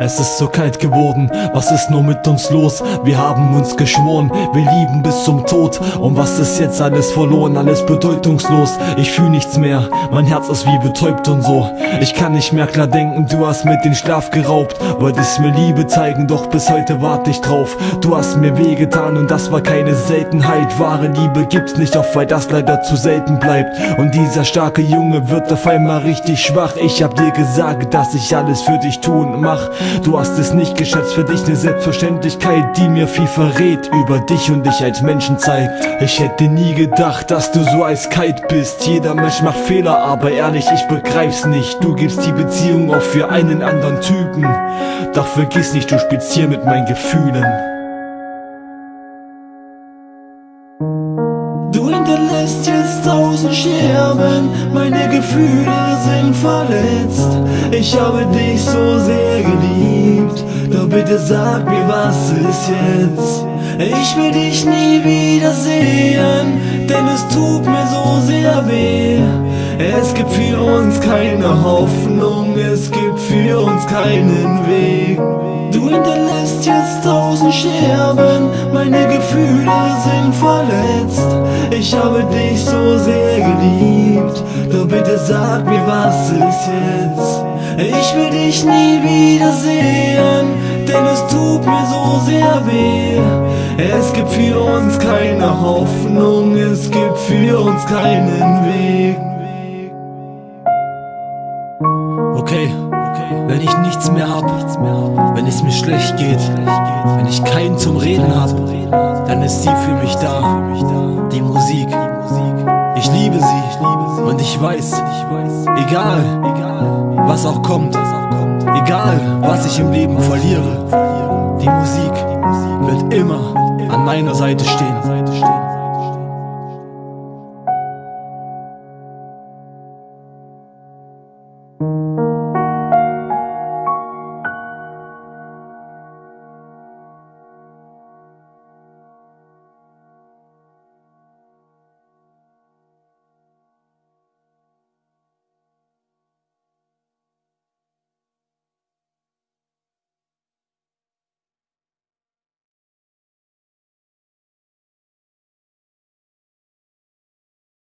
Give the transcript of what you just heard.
es ist so kalt geworden. Was ist nur mit uns los? Wir haben uns geschworen, wir lieben bis zum Tod. Und was ist jetzt alles verloren? Alles bedeutungslos. Ich fühl nichts mehr, mein Herz ist wie betäubt und so. Ich kann nicht mehr klar denken, du hast mir den Schlaf geraubt. Wolltest mir Liebe zeigen, doch bis heute warte ich drauf. Du hast mir wehgetan und das war keine Seltenheit. Wahre Liebe gibt's nicht, auch weil das leider zu selten bleibt. Und dieser starke Junge wird auf einmal richtig schwach. Ich hab dir gesagt, dass ich alles für dich tun mach. Du hast es nicht geschätzt, für dich ne Selbstverständlichkeit, die mir viel verrät über dich und dich als Menschen zeigt. Ich hätte nie gedacht, dass du so eiskalt bist. Jeder Mensch macht Fehler, aber ehrlich, ich begreif's nicht. Du gibst die Beziehung auch für einen anderen Typen. Doch vergiss nicht, du spielst hier mit meinen Gefühlen. Du hinterlässt jetzt tausend Scherben, meine Gefühle sind verletzt. Ich habe dich so sehr geliebt, doch bitte sag mir, was ist jetzt? Ich will dich nie wiedersehen, denn es tut mir so sehr weh. Es gibt für uns keine Hoffnung, es gibt für uns keinen Weg. Du hinterlässt jetzt tausend Scherben, meine Gefühle sind verletzt. Ich habe dich so sehr geliebt, doch bitte sag mir, was ist jetzt? Ich will dich nie wiedersehen, denn es tut mir so sehr weh. Es gibt für uns keine Hoffnung, es gibt für uns keinen Weg. Wenn ich nichts mehr hab, wenn es mir schlecht geht, wenn ich keinen zum Reden hab, dann ist sie für mich da. Die Musik, ich liebe sie und ich weiß, egal was auch kommt, egal was ich im Leben verliere, die Musik wird immer an meiner Seite stehen.